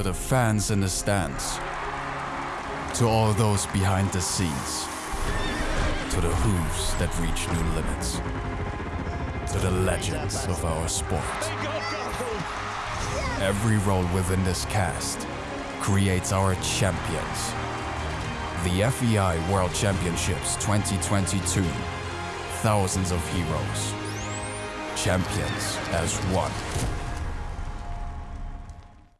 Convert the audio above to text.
To the fans in the stands. To all those behind the scenes. To the hooves that reach new limits. To the legends of our sport. Every role within this cast creates our champions. The FEI World Championships 2022. Thousands of heroes. Champions as one.